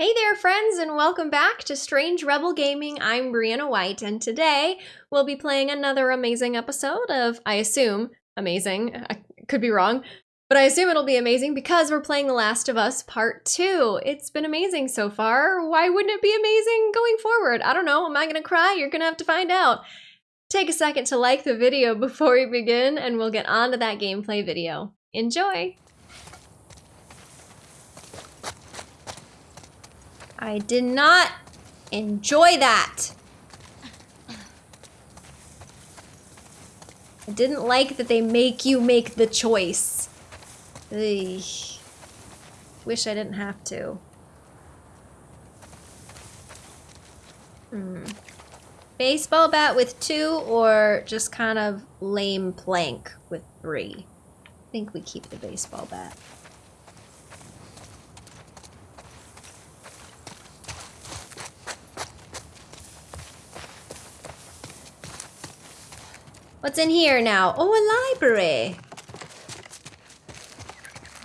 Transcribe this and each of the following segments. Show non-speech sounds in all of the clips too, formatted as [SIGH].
Hey there, friends, and welcome back to Strange Rebel Gaming. I'm Brianna White, and today we'll be playing another amazing episode of, I assume, amazing. I could be wrong, but I assume it'll be amazing because we're playing The Last of Us Part 2. It's been amazing so far. Why wouldn't it be amazing going forward? I don't know. Am I gonna cry? You're gonna have to find out. Take a second to like the video [LAUGHS] before we begin, and we'll get on to that gameplay video. Enjoy! I did not enjoy that. I didn't like that they make you make the choice. Ugh. Wish I didn't have to. Hmm. Baseball bat with two or just kind of lame plank with three? I think we keep the baseball bat. What's in here now? Oh, a library.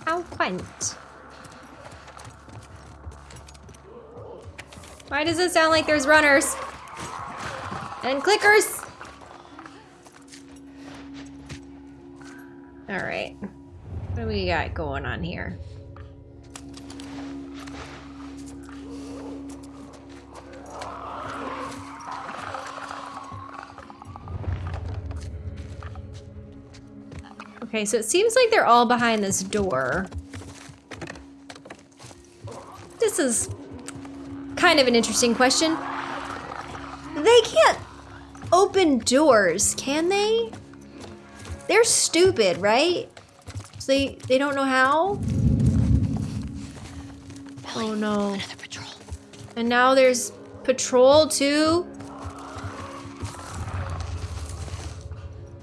How quaint. Why does it sound like there's runners? And clickers? Alright. What do we got going on here? Okay, so it seems like they're all behind this door. This is kind of an interesting question. They can't open doors, can they? They're stupid, right? So they, they don't know how? Oh no. Another patrol. And now there's patrol too?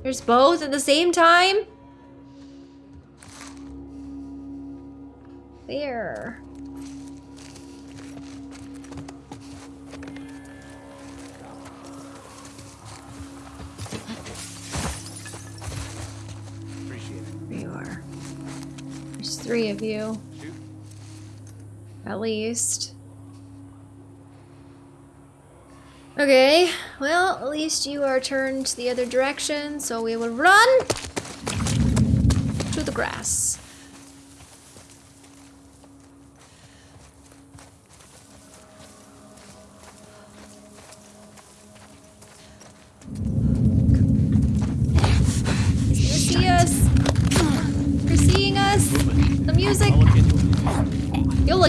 There's both at the same time? There. Appreciate it. There you are. There's three of you. Shoot. At least. Okay, well, at least you are turned the other direction, so we will run to the grass.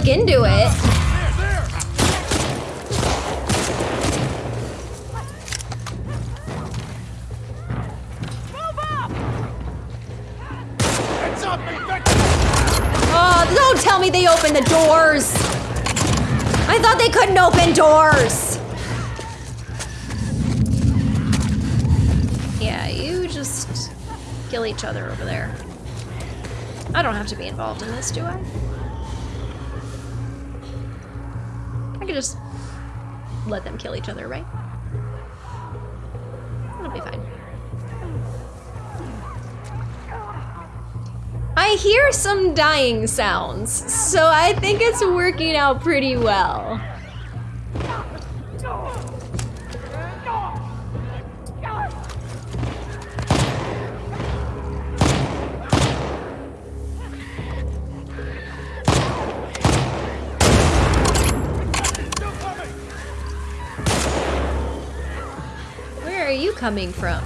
Look into it. Oh, don't tell me they opened the doors. I thought they couldn't open doors. Yeah, you just kill each other over there. I don't have to be involved in this, do I? I could just let them kill each other, right? It'll be fine. I hear some dying sounds, so I think it's working out pretty well. Are you coming from?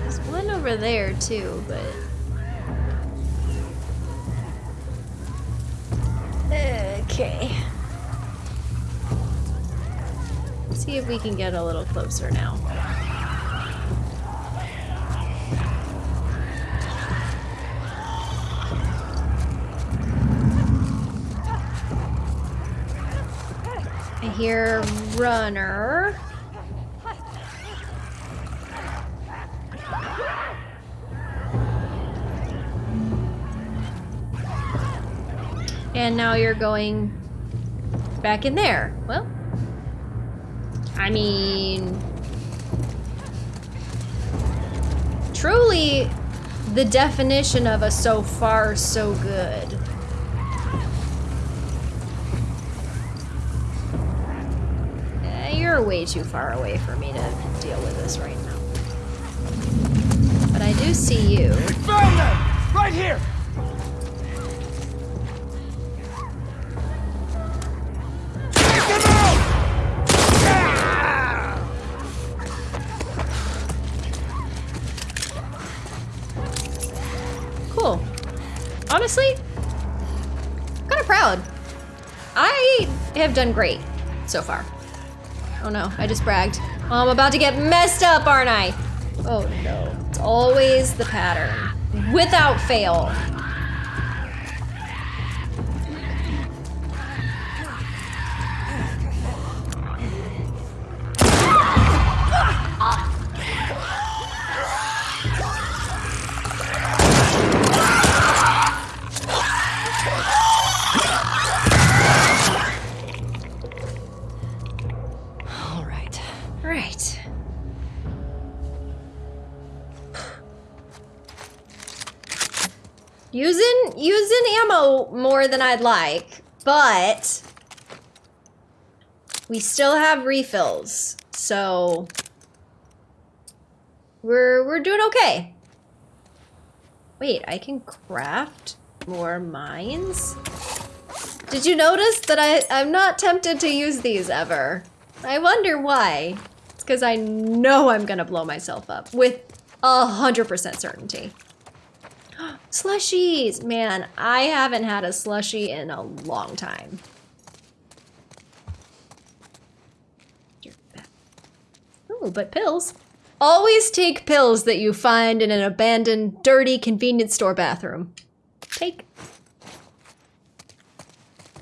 There's one over there too, but. Okay. See if we can get a little closer now. Hear runner. And now you're going back in there. Well, I mean, truly the definition of a so far so good. You're way too far away for me to deal with this right now. But I do see you. Found them! Right here! Take them out! Cool. Honestly, kind of proud. I have done great so far. Oh no, I just bragged. I'm about to get messed up, aren't I? Oh no. It's always the pattern. Without fail. More than I'd like, but we still have refills, so we're we're doing okay. Wait, I can craft more mines? Did you notice that I, I'm not tempted to use these ever? I wonder why. It's because I know I'm gonna blow myself up with a hundred percent certainty. [GASPS] Slushies! Man, I haven't had a slushie in a long time. Oh, but pills. Always take pills that you find in an abandoned, dirty convenience store bathroom. Take.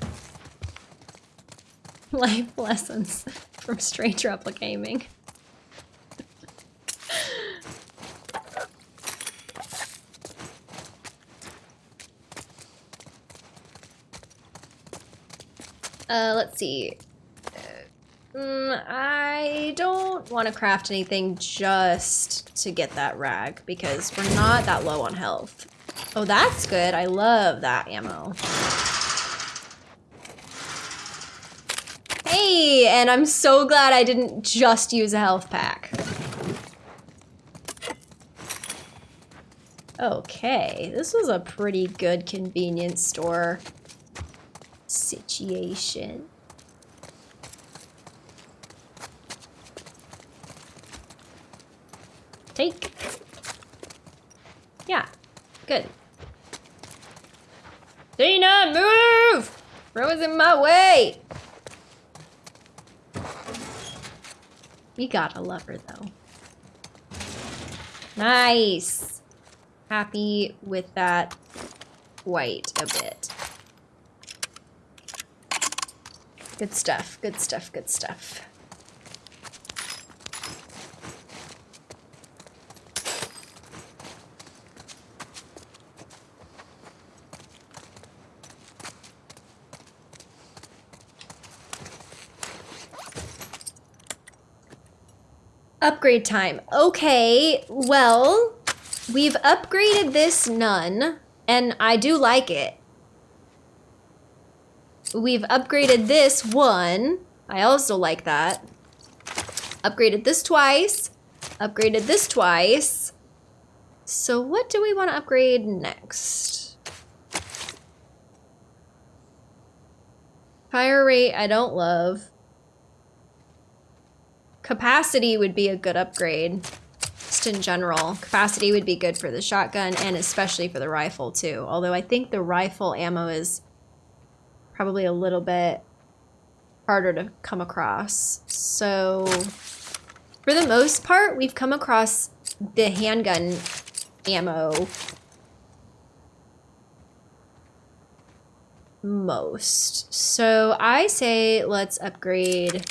[LAUGHS] Life lessons from Strange Rebel [LAUGHS] Uh, let's see. Mm, I don't want to craft anything just to get that rag because we're not that low on health. Oh, that's good. I love that ammo. Hey, and I'm so glad I didn't just use a health pack. Okay, this was a pretty good convenience store situation. Take. Yeah, good. Dina, move! Rose in my way! We gotta love her though. Nice. Happy with that white a bit. Good stuff, good stuff, good stuff. Upgrade time. Okay, well, we've upgraded this nun, and I do like it. We've upgraded this one. I also like that. Upgraded this twice. Upgraded this twice. So what do we want to upgrade next? Fire rate, I don't love. Capacity would be a good upgrade. Just in general. Capacity would be good for the shotgun and especially for the rifle too. Although I think the rifle ammo is probably a little bit harder to come across. So for the most part, we've come across the handgun ammo most. So I say let's upgrade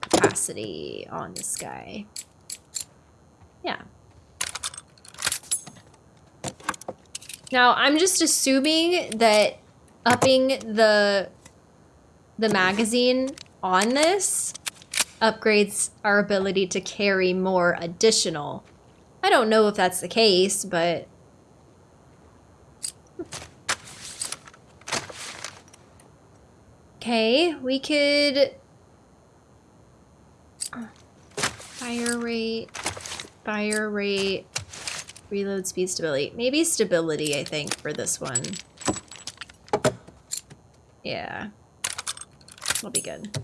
capacity on this guy. Yeah. Now, I'm just assuming that upping the the magazine on this upgrades our ability to carry more additional I don't know if that's the case, but... Okay, we could... Fire rate, fire rate, reload speed stability. Maybe stability, I think, for this one. Yeah. That'll be good.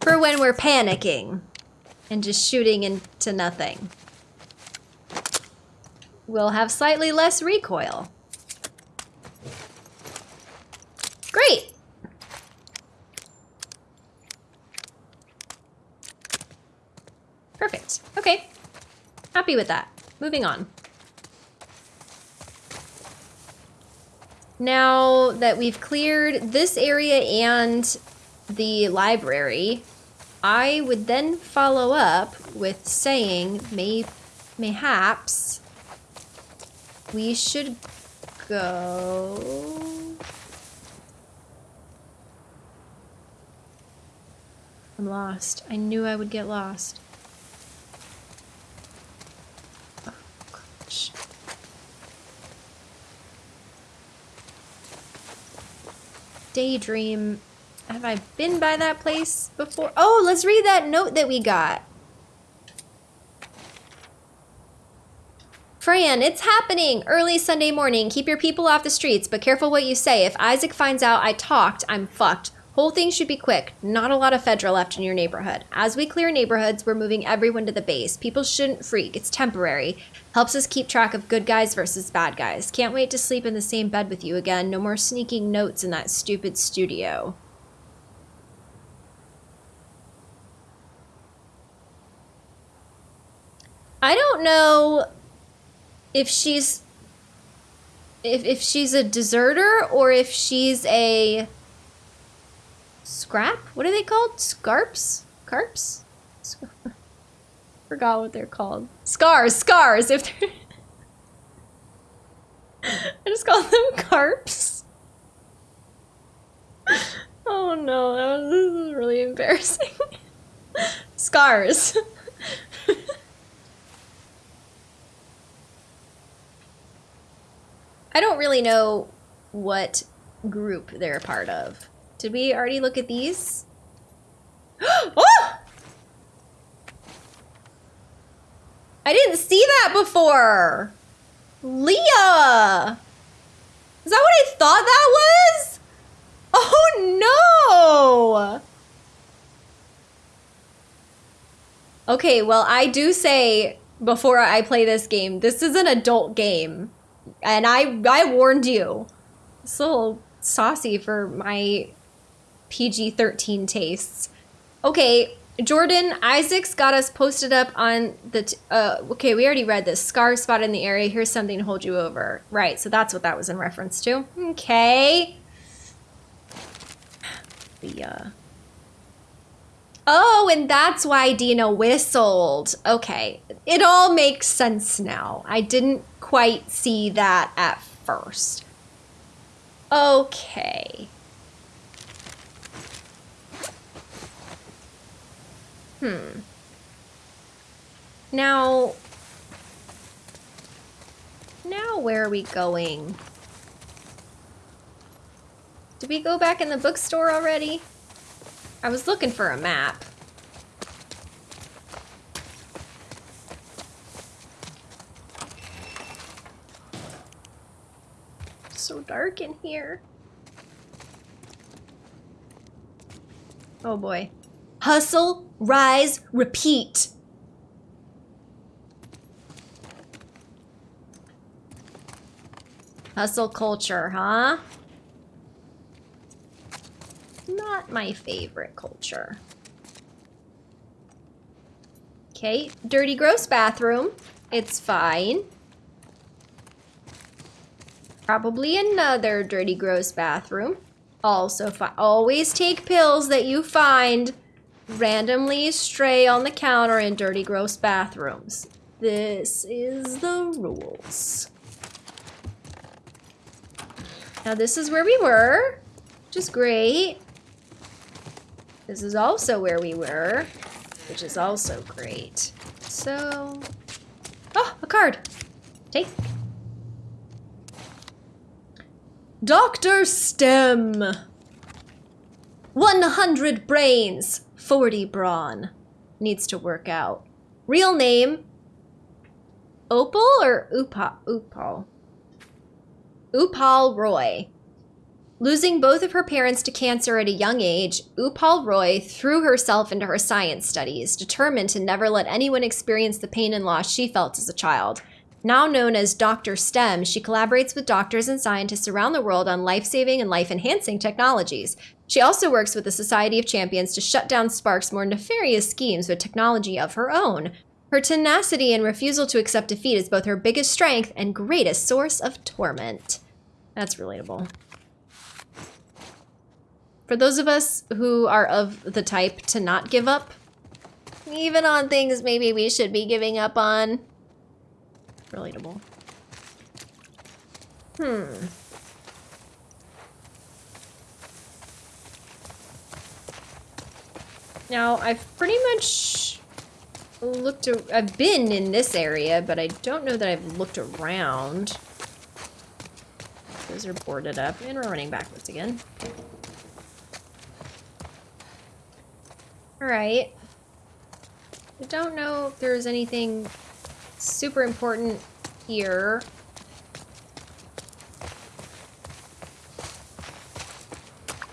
For when we're panicking and just shooting into nothing. We'll have slightly less recoil. Great! Perfect. Okay. Happy with that. Moving on. Now that we've cleared this area and the library, I would then follow up with saying may mayhaps we should go I'm lost. I knew I would get lost. Oh, gosh. Daydream. Have I been by that place before? Oh, let's read that note that we got. Fran, it's happening! Early Sunday morning. Keep your people off the streets, but careful what you say. If Isaac finds out I talked, I'm fucked. Whole thing should be quick. Not a lot of Fedra left in your neighborhood. As we clear neighborhoods, we're moving everyone to the base. People shouldn't freak. It's temporary. Helps us keep track of good guys versus bad guys. Can't wait to sleep in the same bed with you again. No more sneaking notes in that stupid studio. I don't know if she's if if she's a deserter or if she's a scrap? What are they called? Scarps? Carps? Sc Forgot what they're called. Scars, scars. If they're [LAUGHS] I just call them carps. Oh no, that was, this is really embarrassing. [LAUGHS] Scars. [LAUGHS] I don't really know what group they're a part of. Did we already look at these? [GASPS] oh! I didn't see that before! Leah! Is that what I thought that was? Oh no! Okay, well, I do say before I play this game, this is an adult game. And I I warned you. It's a little saucy for my PG-13 tastes. Okay, Jordan, Isaac's got us posted up on the, uh, okay, we already read this. Scar spot in the area. Here's something to hold you over. Right, so that's what that was in reference to. Okay. The, uh... Oh, and that's why Dina whistled. Okay, it all makes sense now. I didn't quite see that at first. Okay. Hmm. Now... Now where are we going? Did we go back in the bookstore already? I was looking for a map. so dark in here. Oh boy. Hustle, rise, repeat. Hustle culture, huh? Not my favorite culture. Okay, dirty gross bathroom. It's fine. Probably another dirty gross bathroom. Also fine. Always take pills that you find randomly stray on the counter in dirty, gross bathrooms. This is the rules. Now this is where we were, which is great. This is also where we were, which is also great. So... Oh, a card! Take. Dr. STEM! 100 brains, 40 brawn. Needs to work out. Real name, Opal or Upal? Upal. Upal Roy. Losing both of her parents to cancer at a young age, Upal Roy threw herself into her science studies, determined to never let anyone experience the pain and loss she felt as a child. Now known as Dr. STEM, she collaborates with doctors and scientists around the world on life saving and life enhancing technologies. She also works with the Society of Champions to shut down Spark's more nefarious schemes with technology of her own. Her tenacity and refusal to accept defeat is both her biggest strength and greatest source of torment. That's relatable. For those of us who are of the type to not give up, even on things maybe we should be giving up on, relatable. Hmm. Now, I've pretty much looked, I've been in this area, but I don't know that I've looked around. Those are boarded up, and we're running backwards again. Alright. I don't know if there's anything super important here.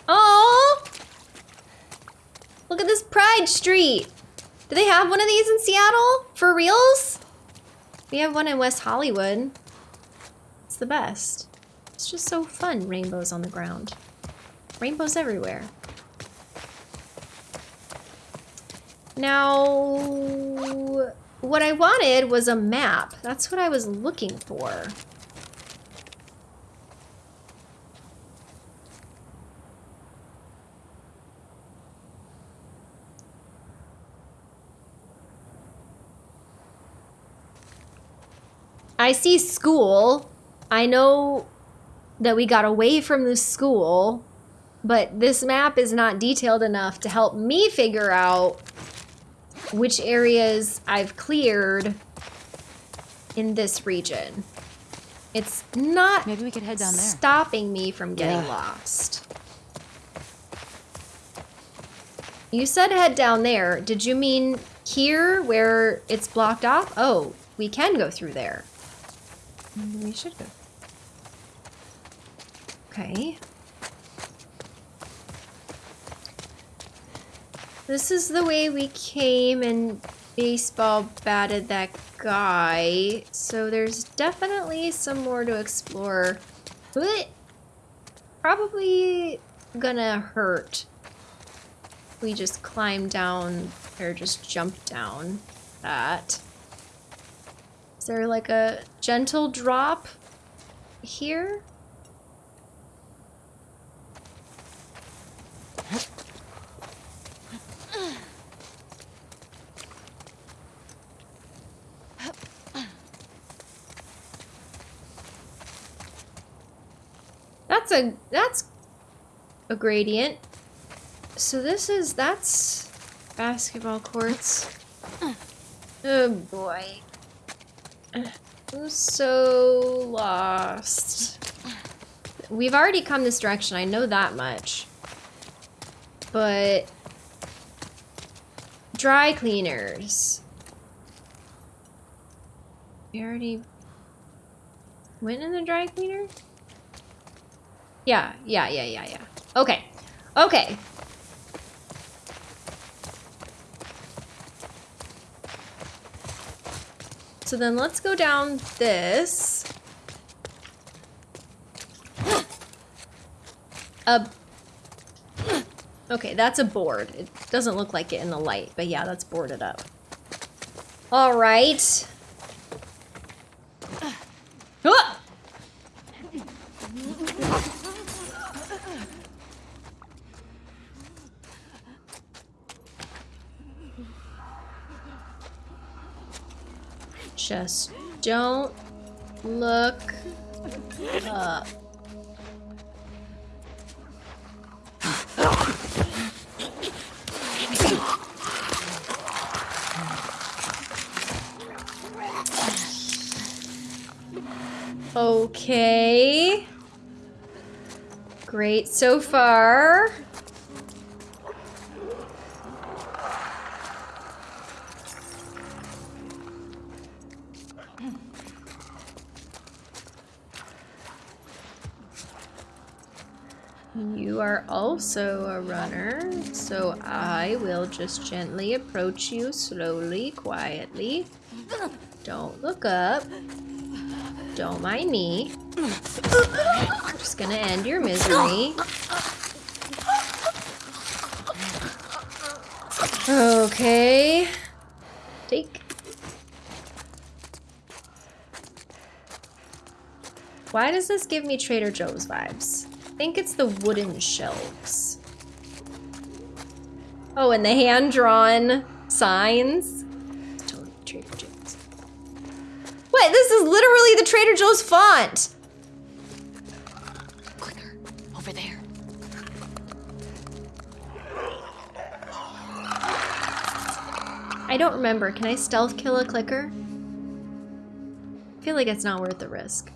Oh! Look at this Pride Street. Do they have one of these in Seattle? For reals? We have one in West Hollywood. It's the best. It's just so fun, rainbows on the ground. Rainbows everywhere. Now, what I wanted was a map. That's what I was looking for. I see school. I know that we got away from the school, but this map is not detailed enough to help me figure out which areas I've cleared in this region. It's not Maybe we could head down there. stopping me from getting Yeah. lost. You said head down there. Did you mean here where it's blocked off? Oh, we can go through there. Maybe we should go. Okay. This is the way we came and baseball batted that guy. So there's definitely some more to explore. But probably gonna hurt. We just climb down or just jump down that. Is there like a gentle drop here? That's a that's a gradient. So this is that's basketball courts. Oh boy. I'm so lost. We've already come this direction, I know that much. But dry cleaners. We already went in the dry cleaner? Yeah, yeah, yeah, yeah, yeah. Okay. Okay. So then let's go down this. [GASPS] A Okay, that's a board. It doesn't look like it in the light, but yeah, that's boarded up. All right. just don't look up. Okay. Great so far. Also a runner, so I will just gently approach you slowly, quietly. Don't look up. Don't mind me. Just gonna end your misery. Okay. Take. Why does this give me Trader Joe's vibes? I think it's the wooden shelves. Oh, and the hand-drawn signs. Totally Trader Joe's. Wait, this is literally the Trader Joe's font. Clicker, over there. I don't remember. Can I stealth kill a clicker? I feel like it's not worth the risk.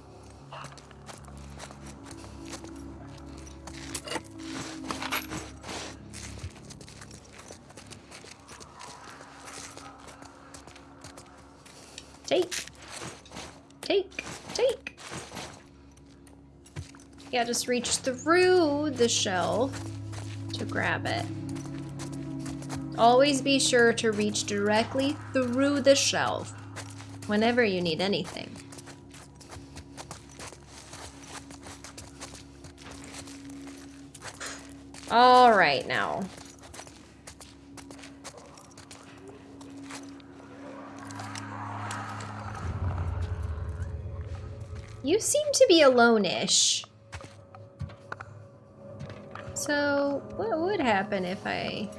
Yeah, just reach through the shelf to grab it. Always be sure to reach directly through the shelf whenever you need anything. All right, now. You seem to be alone-ish. So, what would happen if I.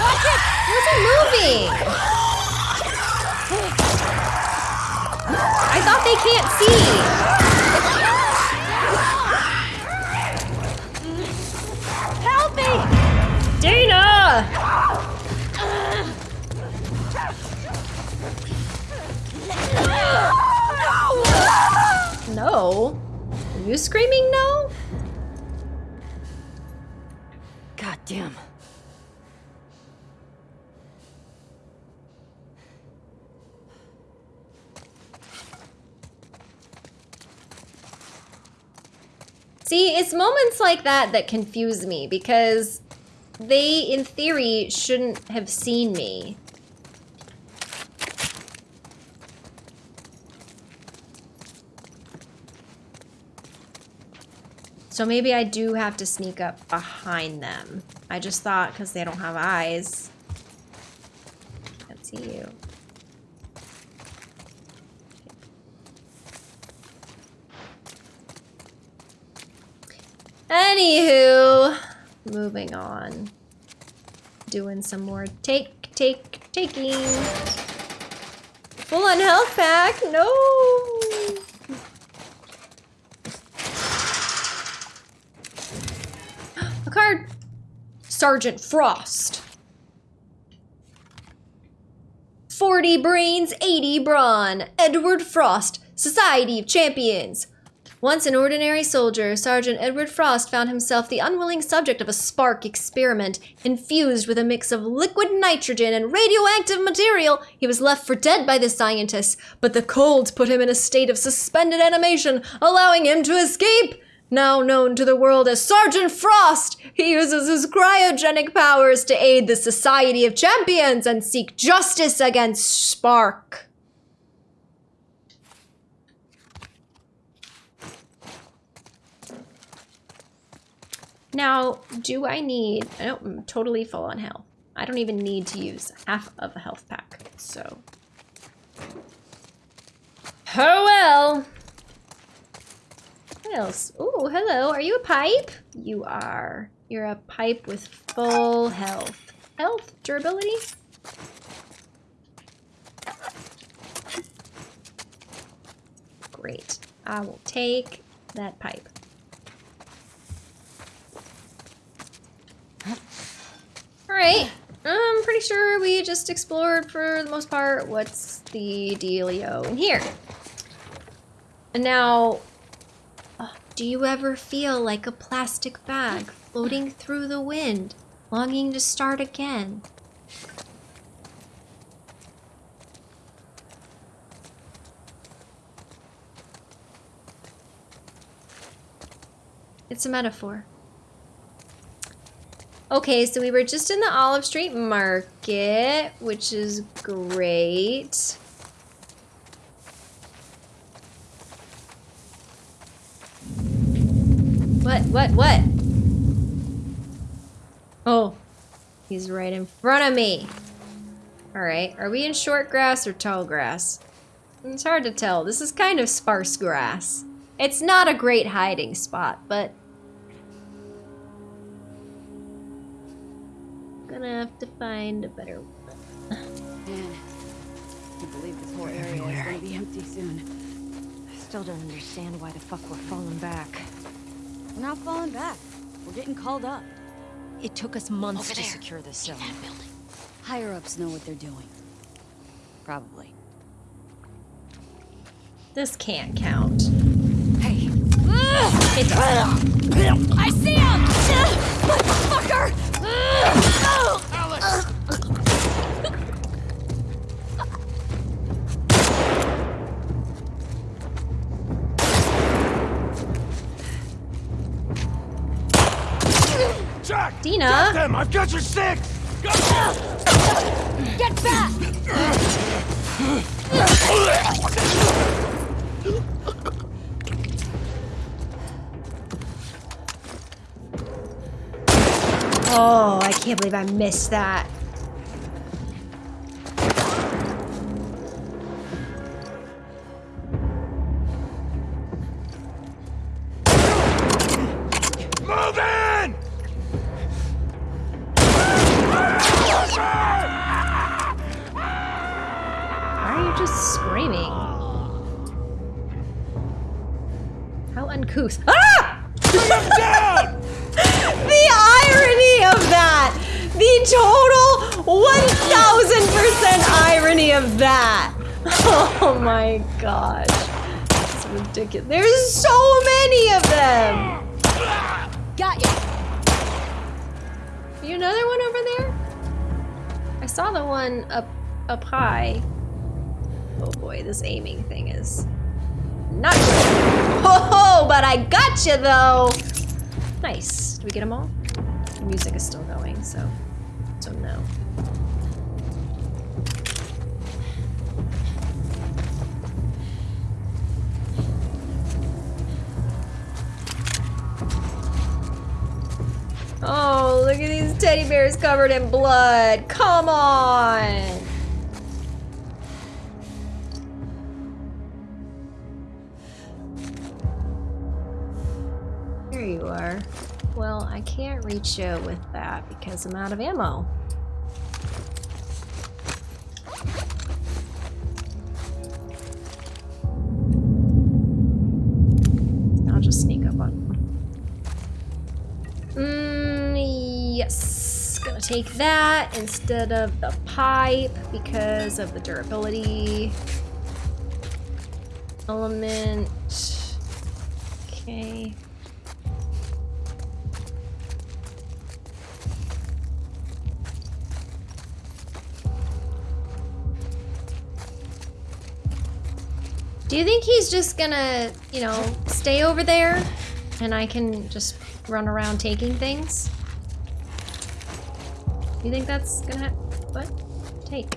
Watch it! Moving! I thought they can't see! No? Are you screaming no? God damn. See, it's moments like that that confuse me because they, in theory, shouldn't have seen me. So maybe I do have to sneak up behind them. I just thought because they don't have eyes. Can't see you. Anywho, moving on. Doing some more take, take, taking. Full on health pack, no! Card. Sergeant Frost. 40 brains, 80 brawn. Edward Frost, Society of Champions. Once an ordinary soldier, Sergeant Edward Frost found himself the unwilling subject of a spark experiment. Infused with a mix of liquid nitrogen and radioactive material, he was left for dead by the scientists, but the cold put him in a state of suspended animation, allowing him to escape. Now known to the world as Sergeant Frost, he uses his cryogenic powers to aid the Society of Champions and seek justice against Spark. Now, do I need... Don't, I'm totally full on health. I don't even need to use half of a health pack, so... Oh well! What else? Ooh, hello. Are you a pipe? You are. You're a pipe with full health. Health? Durability? Great. I will take that pipe. Alright. I'm pretty sure we just explored for the most part. What's the dealio in here? And now, do you ever feel like a plastic bag floating through the wind, longing to start again? It's a metaphor. Okay, so we were just in the Olive Street Market, which is great. What, what, what? Oh, he's right in front of me. All right, are we in short grass or tall grass? It's hard to tell. This is kind of sparse grass. It's not a great hiding spot, but gonna have to find a better one. Man, I believe this whole area is gonna be empty soon. I still don't understand why the fuck we're falling back. We're not falling back. We're getting called up. It took us months Over to there. secure this In zone. that building. Higher ups know what they're doing. Probably. This can't count. Hey. It does. I see him! Motherfucker! Dina? Get them! I've got your! Got Get back! Oh, I can't believe I missed that. Ridiculous. There's so many of them! Got you! You another one over there? I saw the one up up high. Oh boy, this aiming thing is not good. Oh, but I got you though. Nice. Did we get them all? The music is still going, so look at these teddy bears covered in blood. Come on. Here you are. Well, I can't reach you with that because I'm out of ammo. Take that instead of the pipe because of the durability. Element. Okay. Do you think he's just gonna, you know, stay over there and I can just run around taking things? You think that's gonna ha- what? Take.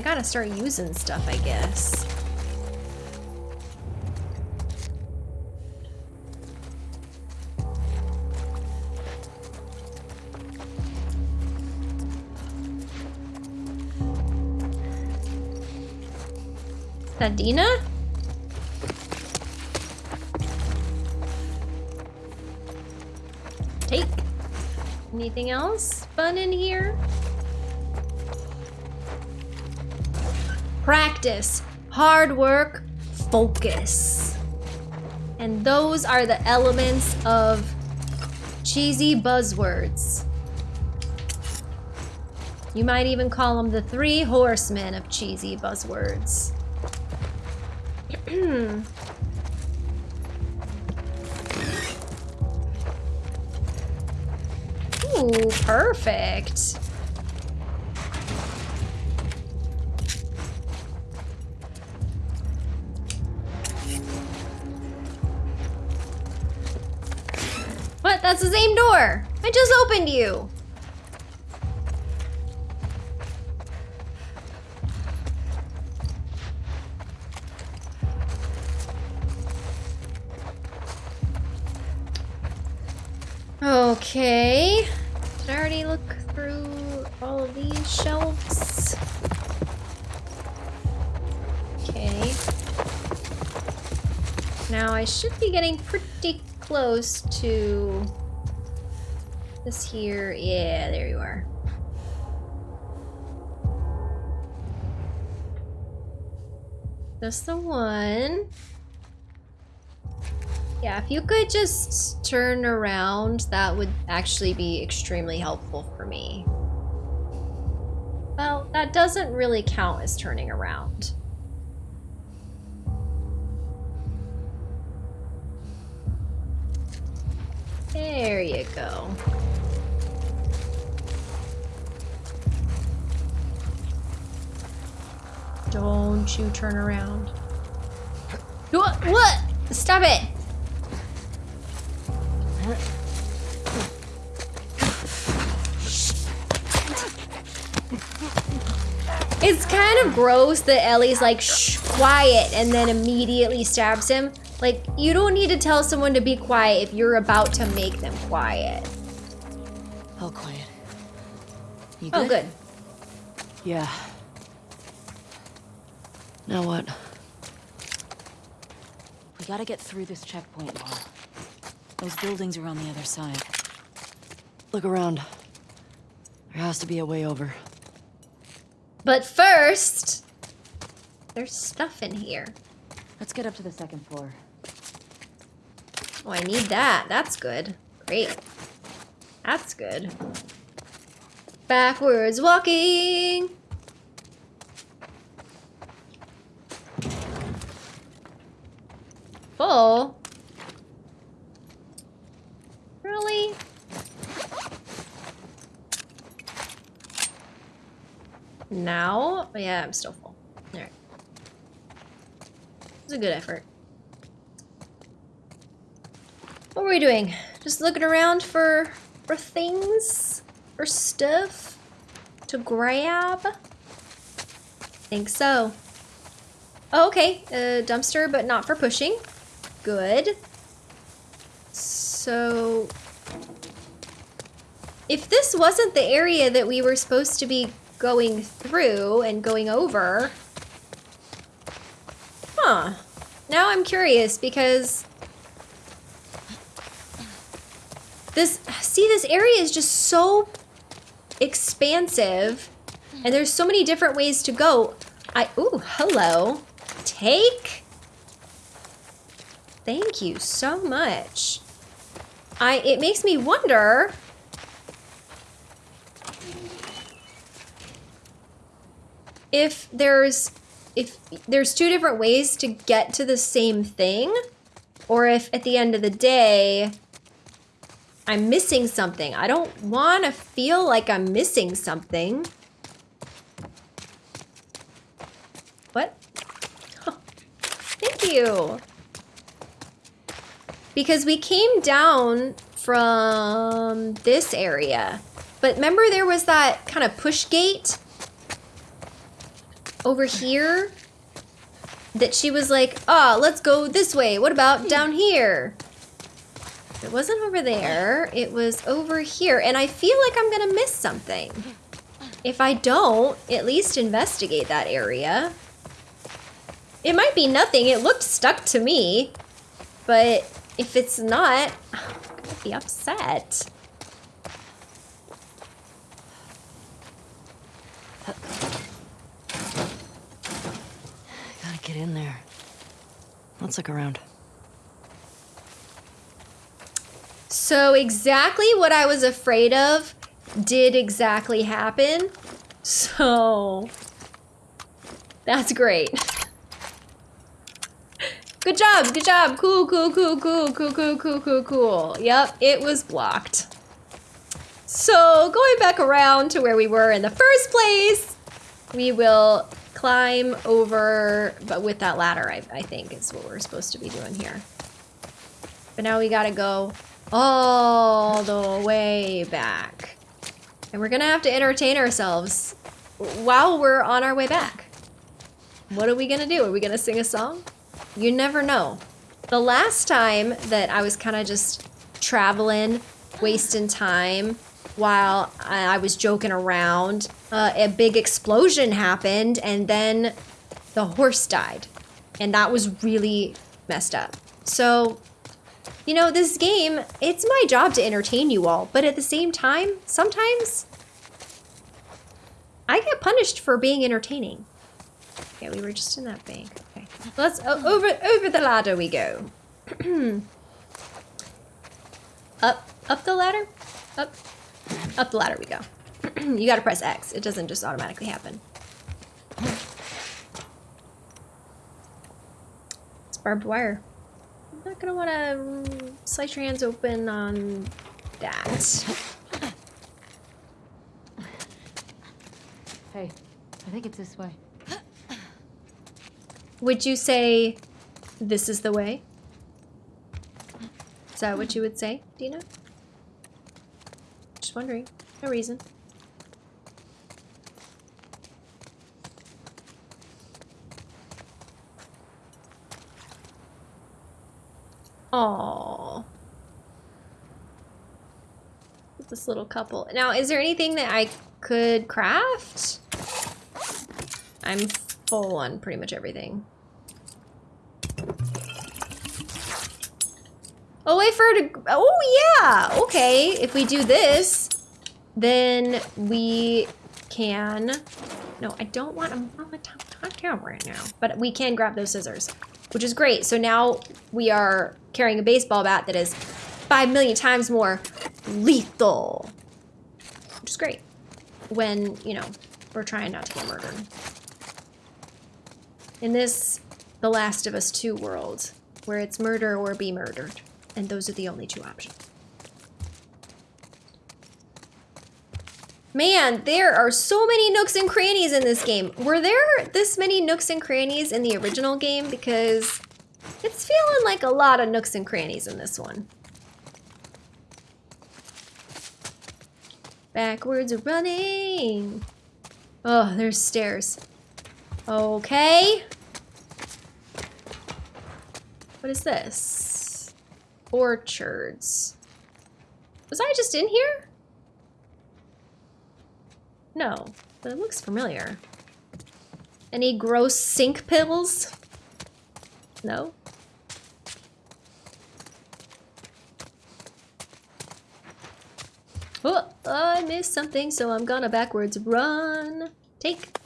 I gotta start using stuff, I guess. Sadina? Take. Anything else fun in here? Practice, hard work, focus. And those are the elements of cheesy buzzwords. You might even call them the three horsemen of cheesy buzzwords. [CLEARS THROAT] Ooh, perfect. The same door. I just opened you. Okay. Did I already look through all of these shelves? Okay. Now I should be getting pretty close to this here. Yeah, there you are. That's the one. Yeah, if you could just turn around, that would actually be extremely helpful for me. Well, that doesn't really count as turning around. There you go. Don't you turn around. What? What? Stop it! It's kind of gross that Ellie's like, shh, quiet, and then immediately stabs him. Like, you don't need to tell someone to be quiet if you're about to make them quiet. All quiet. You Oh, good. Yeah. Now what? We gotta get through this checkpoint wall. Those buildings are on the other side. Look around. There has to be a way over. But first, there's stuff in here. Let's get up to the second floor. Oh, I need that. That's good. Great. That's good. Backwards walking. Full. Really? Now? Oh, yeah, I'm still full. Alright. It's a good effort. What were we doing? Just looking around for for things? For stuff? To grab? Think so. Oh, okay. A dumpster, but not for pushing. Good. So... If this wasn't the area that we were supposed to be going through and going over... Huh. Now I'm curious because this see this area is just so expansive and there's so many different ways to go. I ooh, hello. Take. Thank you so much. I it makes me wonder if there's if there's two different ways to get to the same thing or if at the end of the day I'm missing something. I don't want to feel like I'm missing something. What? thank you. Because we came down from this area. But remember there was that kind of push gate over here that she was like, oh, let's go this way. What about hmm. down here? It wasn't over there. It was over here. And I feel like I'm going to miss something. If I don't, at least investigate that area. it might be nothing. It looked stuck to me. But if it's not, I'm gonna be upset. Gotta get in there. Let's look around. So exactly what I was afraid of did exactly happen. So that's great. [LAUGHS] Good job, good job. Cool, cool, cool, cool, cool, cool, cool, cool, cool. Yep, it was blocked. So going back around to where we were in the first place, we will climb over, but with that ladder, I, I think is what we're supposed to be doing here. But now we gotta go all the way back. And we're gonna have to entertain ourselves while we're on our way back. What are we gonna do? Are we gonna sing a song? You never know. The last time that I was kind of just traveling, wasting time while I was joking around, uh, a big explosion happened and then the horse died. And that was really messed up. So, you know, this game, it's my job to entertain you all, but at the same time, sometimes I get punished for being entertaining. Yeah, we were just in that bank. Let's uh, over over the ladder we go. [CLEARS THROAT] up up the ladder? Up up the ladder we go. [CLEARS THROAT] you got to press X. It doesn't just automatically happen. It's barbed wire. I'm not gonna want to slice your hands open on that. Hey, I think it's this way. Would you say this is the way? Is that what you would say, Dina? Just wondering. No reason. Aww. This little couple. Now, is there anything that I could craft? I'm full on pretty much everything. Oh, wait for her to... Oh, yeah! Okay, if we do this, then we can... No, I don't want... I'm on the top, top right now. But we can grab those scissors, which is great. So now we are carrying a baseball bat that is five million times more lethal. Which is great. When, you know, we're trying not to get murdered. In this The Last of Us 2 world, where it's murder or be murdered. And those are the only two options. Man, there are so many nooks and crannies in this game. Were there this many nooks and crannies in the original game? Because it's feeling like a lot of nooks and crannies in this one. Backwards running. Oh, there's stairs. Okay. What is this? Orchards. Was I just in here? No, but it looks familiar. Any gross sink pills? No? Oh, I missed something, so I'm gonna backwards run. Take.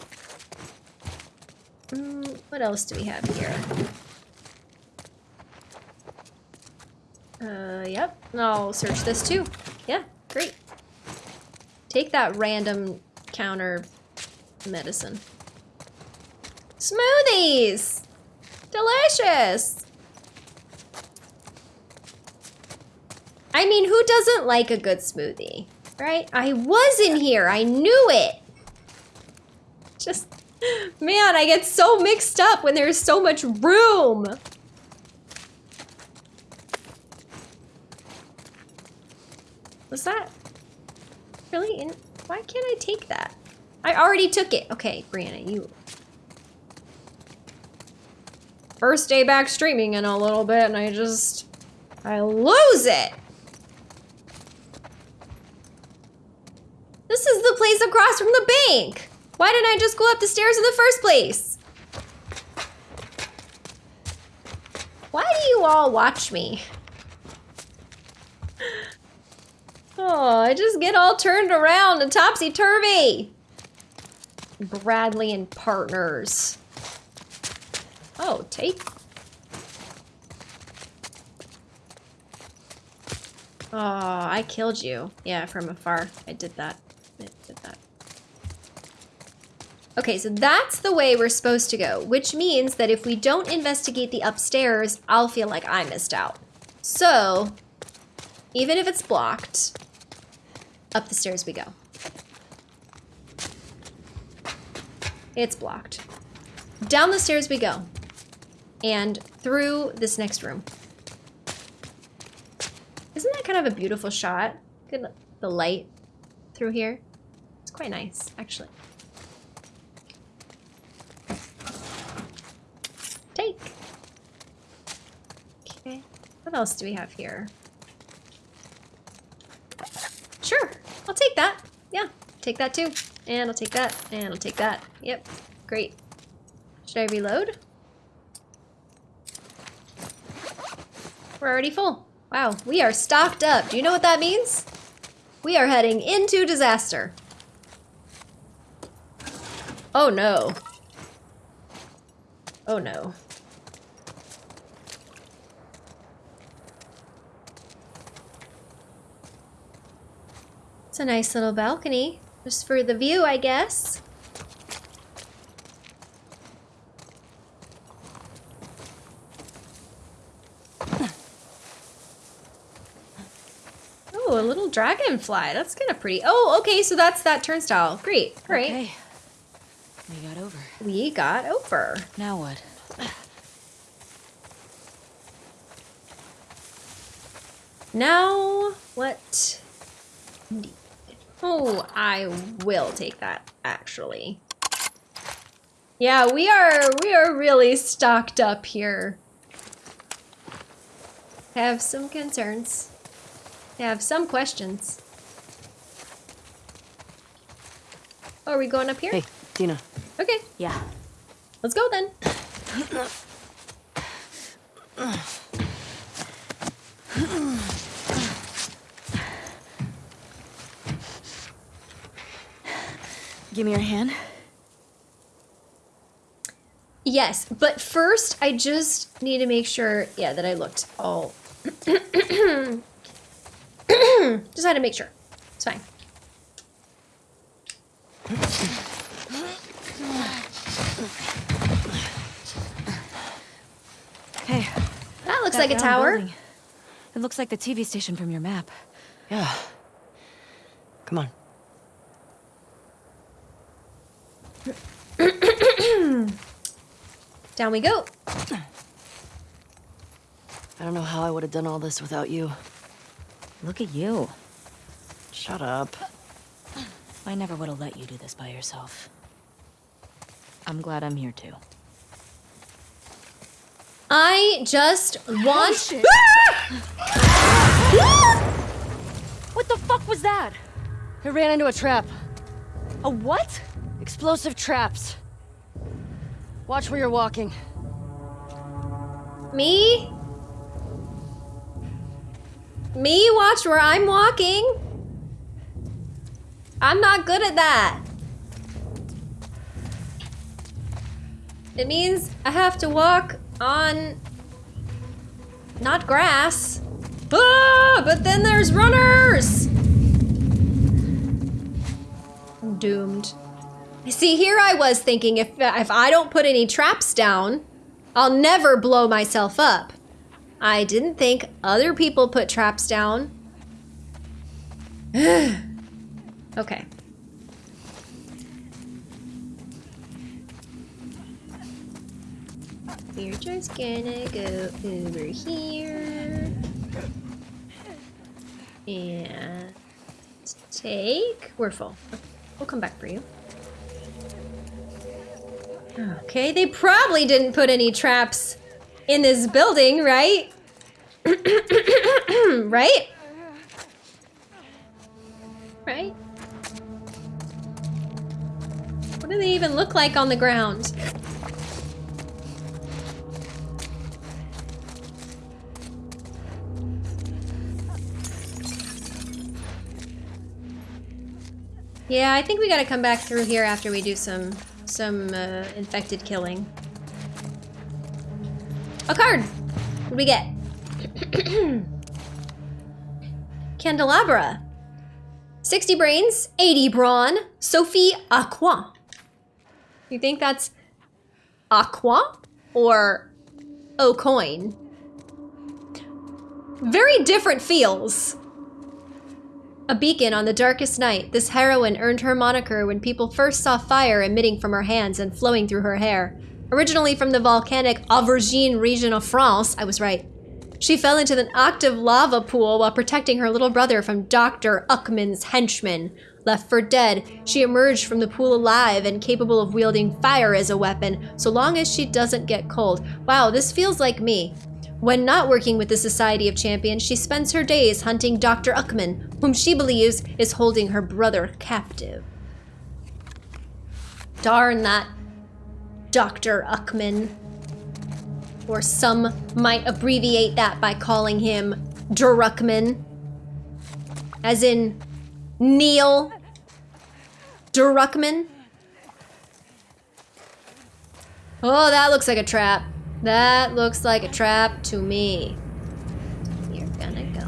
Mm, what else do we have here? Uh, yep. I'll search this too. Yeah, great. Take that random counter medicine. Smoothies! Delicious! I mean, who doesn't like a good smoothie? Right? I was in here. I knew it. Just, man, I get so mixed up when there's so much room. Was that really in? Why can't I take that? I already took it. Okay, Brianna, you. First day back streaming in a little bit and I just, I lose it. This is the place across from the bank. Why didn't I just go up the stairs in the first place? Why do you all watch me? Oh, I just get all turned around and topsy-turvy. Bradley and partners. Oh, take. Oh, I killed you. Yeah, from afar. I did that. I did that. Okay, so that's the way we're supposed to go, which means that if we don't investigate the upstairs, I'll feel like I missed out. So, even if it's blocked, up the stairs we go. It's blocked. Down the stairs we go. And through this next room. Isn't that kind of a beautiful shot? Good, the light through here. It's quite nice, actually. Take. Okay. What else do we have here? Sure, I'll take that. Yeah, take that too. And I'll take that, and I'll take that. Yep, great. Should I reload? We're already full. Wow, we are stocked up. Do you know what that means? We are heading into disaster. Oh no. Oh no. It's a nice little balcony. Just for the view, I guess. Oh, a little dragonfly. That's kind of pretty. Oh, okay, so that's that turnstile. Great, great. Okay. We got over. We got over. Now what? Now, what? Indeed. Oh, I will take that, actually. Yeah, we are, we are really stocked up here. Have some concerns. Have some questions. Oh, are we going up here? Hey, Dina. Okay, Yeah. let's go then. [CLEARS THROAT] Give me your hand. Yes, but first I just need to make sure, yeah, that I looked all. [CLEARS THROAT] just had to make sure. It's fine. Hey. That looks that like a tower. building. It looks like the TV station from your map. Yeah. Come on. Down we go. I don't know how I would have done all this without you. Look at you. Shut up. I never would have let you do this by yourself. I'm glad I'm here too. I just want. Oh, [LAUGHS] what the fuck was that? I ran into a trap. A what? Explosive traps. Watch where you're walking. Me? Me watch where I'm walking? I'm not good at that. It means I have to walk on not grass. Ah, but then there's runners. I'm doomed. See, here I was thinking if if I don't put any traps down, I'll never blow myself up. I didn't think other people put traps down. [SIGHS] okay. We're just gonna go over here. And take. We're full. We'll come back for you. Okay, they probably didn't put any traps in this building, right? [COUGHS] right? Right? What do they even look like on the ground? Yeah, I think we gotta come back through here after we do some some uh, infected killing. A card! What do we get? [CLEARS THROAT] Candelabra. 60 brains, 80 brawn, Sophie Aqua. You think that's Aqua or O'Coin? Very different feels. A beacon on the darkest night, this heroine earned her moniker when people first saw fire emitting from her hands and flowing through her hair. Originally from the volcanic Auvergne region of France, I was right. She fell into an active lava pool while protecting her little brother from Dr. Uckman's henchmen. Left for dead, she emerged from the pool alive and capable of wielding fire as a weapon, so long as she doesn't get cold. Wow, this feels like me. When not working with the Society of Champions, she spends her days hunting Dr. Uckman, whom she believes is holding her brother captive. Darn that Dr. Uckman. Or some might abbreviate that by calling him Druckmann. As in Neil Druckmann. Oh, that looks like a trap. That looks like a trap to me. You're gonna go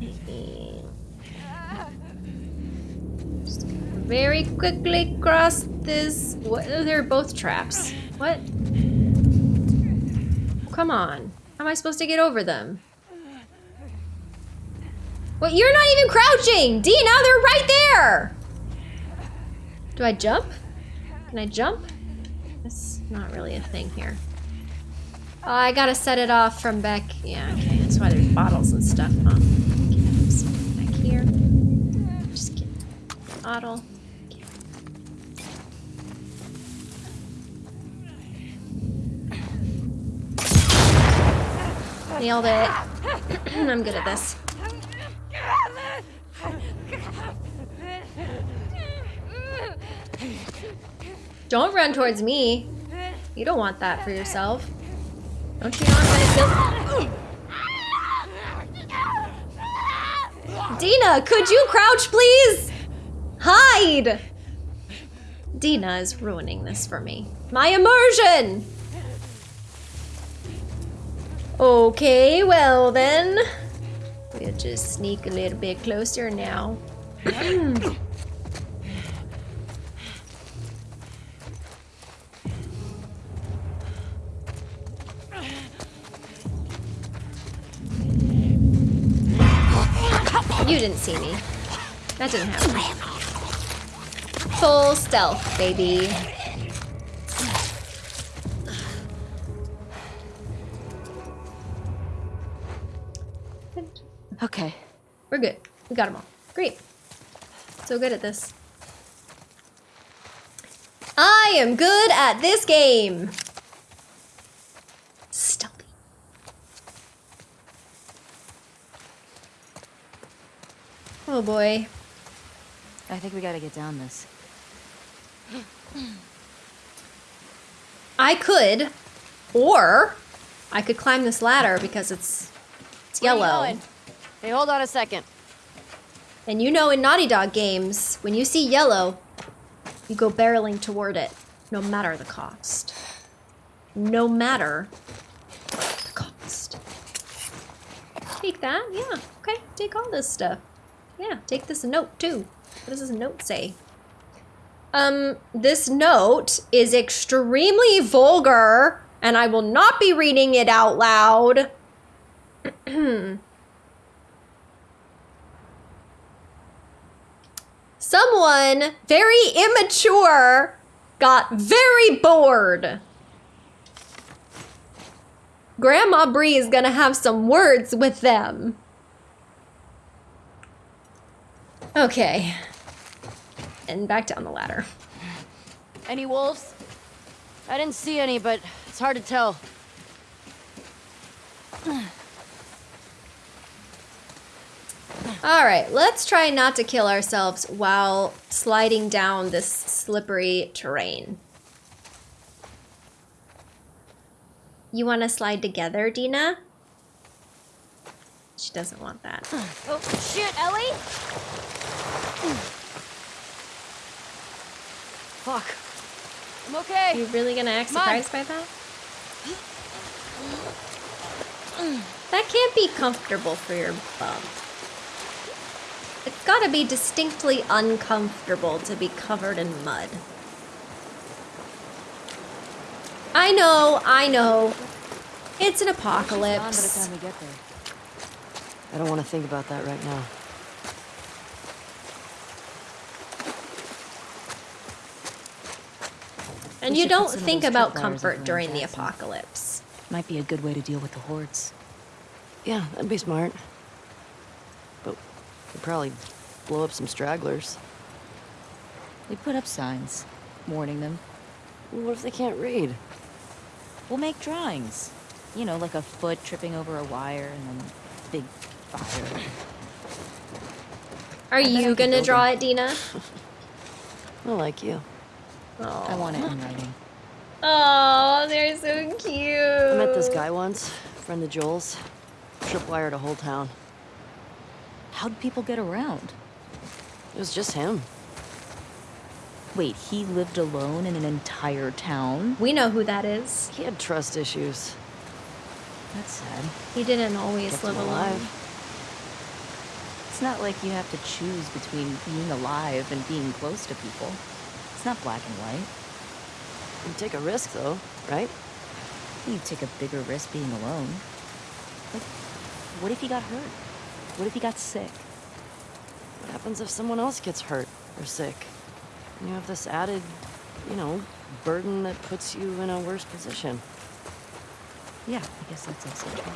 this way. Just very quickly cross this. What? oh, They're both traps. What? Come on. How am I supposed to get over them? What? You're not even crouching! Dina, they're right there! Do I jump? Can I jump? Not really a thing here. Oh, I gotta set it off from back. Yeah, okay. That's why there's bottles and stuff, huh? Back here. Just get bottle. Okay. Nailed it. [CLEARS THROAT] I'm good at this. Don't run towards me. You don't want that for yourself. Don't you gonna kill- Dina, could you crouch please? Hide! Dina is ruining this for me. My immersion! Okay, well then. We'll just sneak a little bit closer now. [COUGHS] [CLEARS THROAT] You didn't see me. That didn't happen. Full stealth, baby. Okay. We're good. We got them all. Great. So good at this. I am good at this game. Oh boy. I think we gotta get down this. I could, or I could climb this ladder because it's it's yellow. Hey, hold on a second. And you know in Naughty Dog games, when you see yellow, you go barreling toward it, no matter the cost. No matter the cost. Take that, yeah. Okay, take all this stuff. Yeah, take this note too. What does this note say? Um, this note is extremely vulgar, and I will not be reading it out loud. [CLEARS THROAT] Someone very immature got very bored. Grandma Bree is gonna have some words with them. Okay. And back down the ladder. Any wolves? I didn't see any, but it's hard to tell. All right, let's try not to kill ourselves while sliding down this slippery terrain. You want to slide together, Dina? She doesn't want that. Oh, shit, Ellie? Fuck. I'm okay. Are You really gonna act surprised by that? That can't be comfortable for your bum. It's gotta be distinctly uncomfortable to be covered in mud. I know, I know. It's an Gone by the apocalypse. time we get there. I don't want to think about that right now. And We you don't think about comfort during the apocalypse. Might be a good way to deal with the hordes. Yeah, that'd be smart. But we'd probably blow up some stragglers. We put up signs, warning them. What if they can't read? We'll make drawings. You know, like a foot tripping over a wire and then big fire. Are you gonna draw them. it, Dina? [LAUGHS] I like you. I want it in writing. Oh, they're so cute. I met this guy once, friend of Joel's. Tripwired a whole town. How'd people get around? It was just him. Wait, he lived alone in an entire town? We know who that is. He had trust issues. That's sad. He didn't always Kept live him alone. alive. It's not like you have to choose between being alive and being close to people. It's not black and white. You take a risk, though, right? You take a bigger risk being alone. Like, what if he got hurt? What if he got sick? What happens if someone else gets hurt or sick? And you have this added, you know, burden that puts you in a worse position. Yeah, I guess that's also true.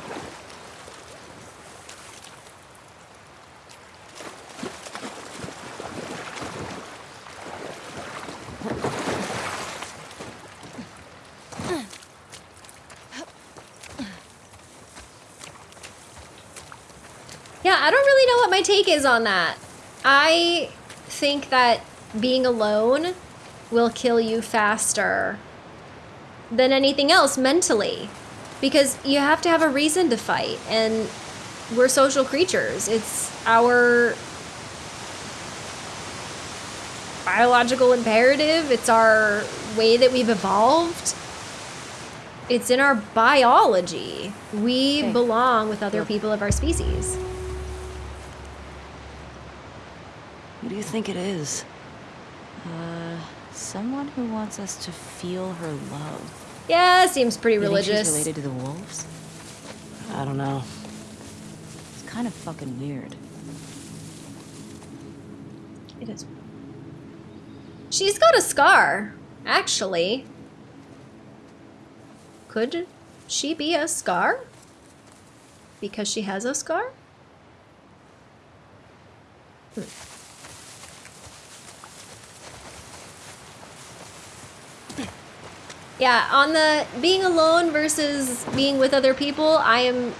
Yeah, I don't really know what my take is on that. I think that being alone will kill you faster than anything else mentally because you have to have a reason to fight and we're social creatures. It's our biological imperative, it's our way that we've evolved. It's in our biology. We Okay. belong with other people of our species. Who do you think it is? Uh, someone who wants us to feel her love. Yeah, seems pretty You religious. related to the wolves? I don't know. It's kind of fucking weird. It is. She's got a scar, actually. Could she be a scar? Because she has a scar? Hmm. Yeah, on the being alone versus being with other people, I am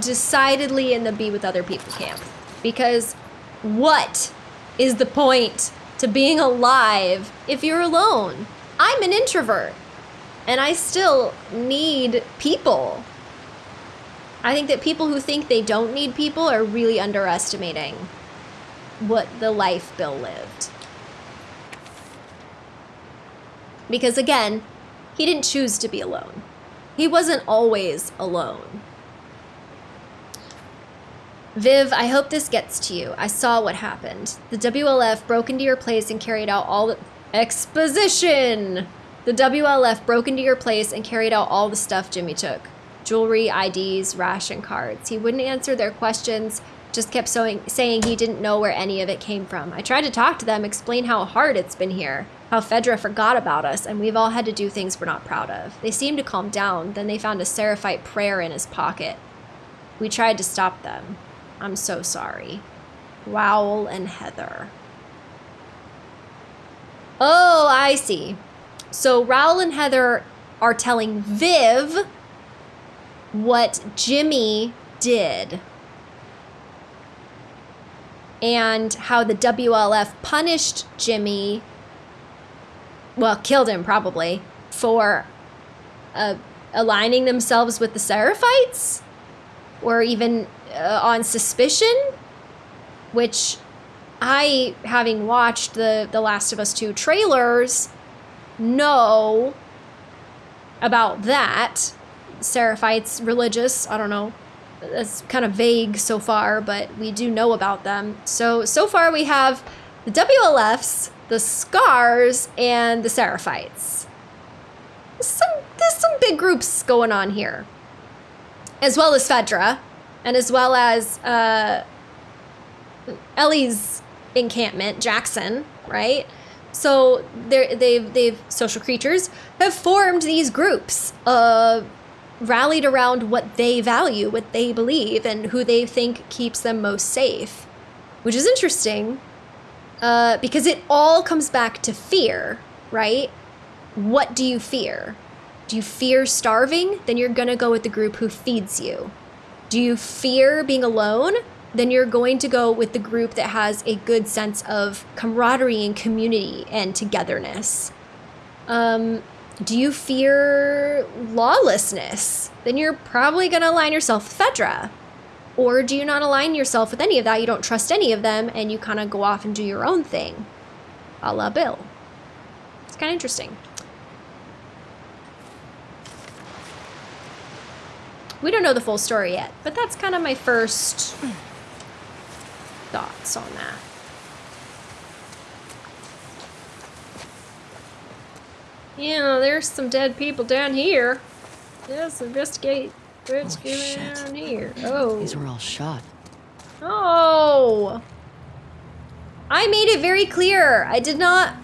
decidedly in the be with other people camp. Because what is the point to being alive if you're alone? I'm an introvert and I still need people. I think that people who think they don't need people are really underestimating what the life Bill lived. Because again, he didn't choose to be alone. He wasn't always alone. Viv, I hope this gets to you. I saw what happened. The WLF broke into your place and carried out all the exposition. The WLF broke into your place and carried out all the stuff Jimmy took jewelry, IDs, ration cards. He wouldn't answer their questions, just kept sewing, saying he didn't know where any of it came from. I tried to talk to them, explain how hard it's been here, how Fedra forgot about us, and we've all had to do things we're not proud of. They seemed to calm down, then they found a Seraphite prayer in his pocket. We tried to stop them. I'm so sorry. Raoul and Heather. Oh, I see. So Raoul and Heather are telling Viv what Jimmy did and how the WLF punished Jimmy, well, killed him probably, for uh, aligning themselves with the Seraphites? or even uh, on suspicion, which I, having watched the The Last of Us 2 trailers, know about that. Seraphites, religious, I don't know. That's kind of vague so far, but we do know about them. So, so far we have the WLFs, the Scars, and the Seraphites. There's some, there's some big groups going on here. As well as Fedra, and as well as uh, Ellie's encampment, Jackson, right? So they've, they've, social creatures have formed these groups, uh, rallied around what they value, what they believe, and who they think keeps them most safe, which is interesting uh, because it all comes back to fear, right? What do you fear? Do you fear starving? Then you're gonna go with the group who feeds you. Do you fear being alone? Then you're going to go with the group that has a good sense of camaraderie and community and togetherness. Um, do you fear lawlessness? Then you're probably gonna align yourself with Fedra. Or do you not align yourself with any of that? You don't trust any of them and you kind of go off and do your own thing. A la Bill. It's kind of interesting. We don't know the full story yet, but that's kind of my first thoughts on that. Yeah, there's some dead people down here. Let's investigate what's Oh, going shit. on here. Oh. These were all shot. Oh. I made it very clear. I did not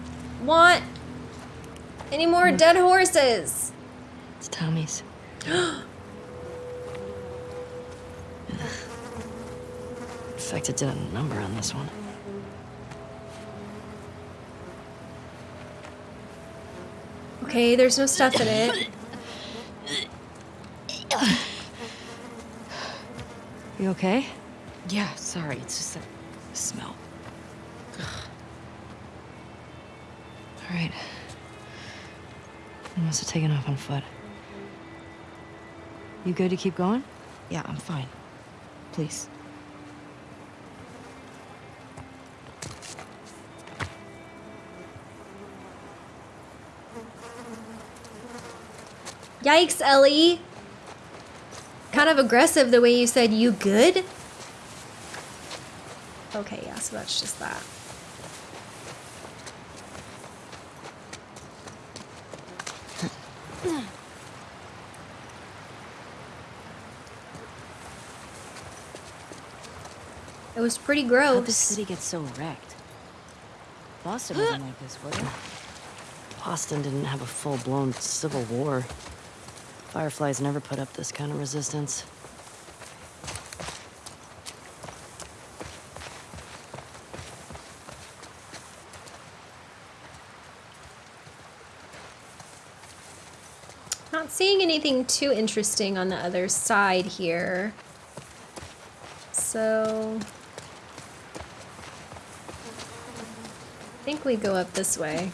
want any more Hmm. dead horses. It's Tommy's. [GASPS] Infected did a number on this one. Okay, there's no stuff in it. [LAUGHS] You okay? Yeah, sorry. It's just that Smell. All right. You must have taken off on foot. You good to keep going? Yeah, I'm fine. Please. Yikes, Ellie. Kind of aggressive the way you said, you good? Okay, yeah, so that's just that. It was pretty gross. How'd gross. the city get so wrecked? Boston wasn't like this, was it? Boston didn't have a full-blown civil war. Fireflies never put up this kind of resistance. Not seeing anything too interesting on the other side here. So... I think we go up this way.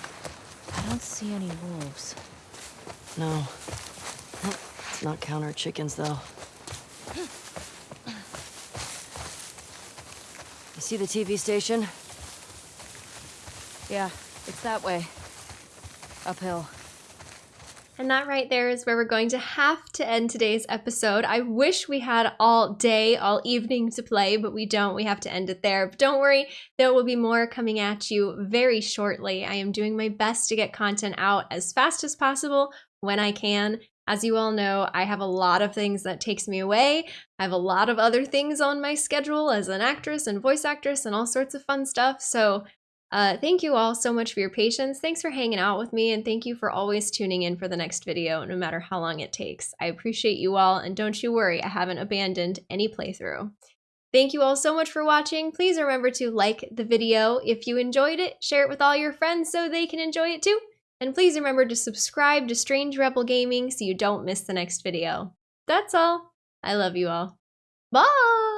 I don't see any wolves. No. Let's not count our chickens, though. You see the TV station? Yeah, it's that way. Uphill. And that right there is where we're going to have to end today's episode. I wish we had all day, all evening to play, but we don't. We have to end it there. But don't worry, there will be more coming at you very shortly. I am doing my best to get content out as fast as possible when I can. As you all know, I have a lot of things that takes me away. I have a lot of other things on my schedule as an actress and voice actress and all sorts of fun stuff. So uh, thank you all so much for your patience. Thanks for hanging out with me, and thank you for always tuning in for the next video, no matter how long it takes. I appreciate you all, and don't you worry, I haven't abandoned any playthrough. Thank you all so much for watching. Please remember to like the video if you enjoyed it, share it with all your friends so they can enjoy it too, and please remember to subscribe to Strange Rebel Gaming so you don't miss the next video. That's all. I love you all. Bye!